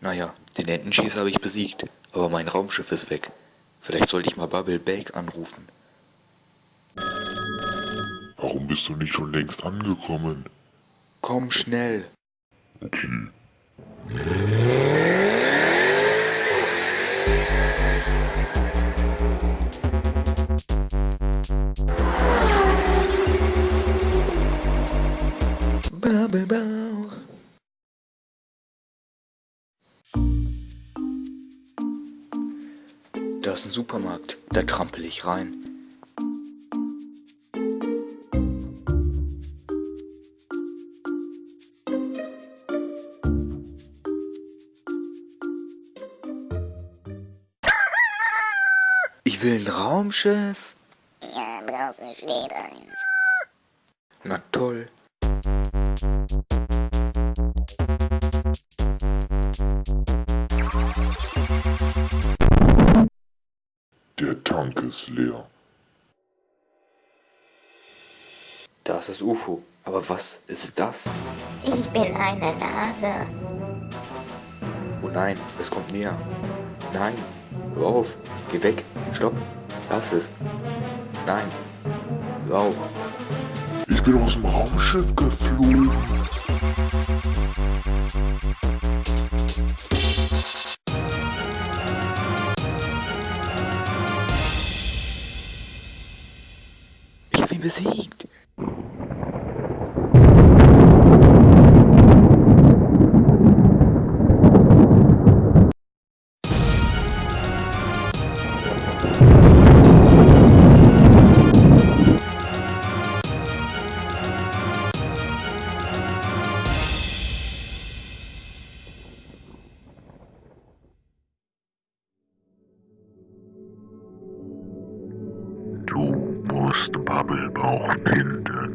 Naja, den Entenschießer habe ich besiegt, aber mein Raumschiff ist weg. Vielleicht sollte ich mal Bubble Bake anrufen. Warum bist du nicht schon längst angekommen? Komm schnell. Okay. Bauch. Da ist ein Supermarkt, da trampel ich rein. Ich will ein Raumschiff. Ja, draußen steht eins. Na toll. Der Tank ist leer. Da ist das UFO. Aber was ist das? Ich bin eine Nase. Oh nein, es kommt näher. Nein, hör auf, geh weg, stopp, lass es. Nein, hör auf. Ich bin aus dem Raumschiff geflogen. Besiegt. Du musst Bubblebauch finden.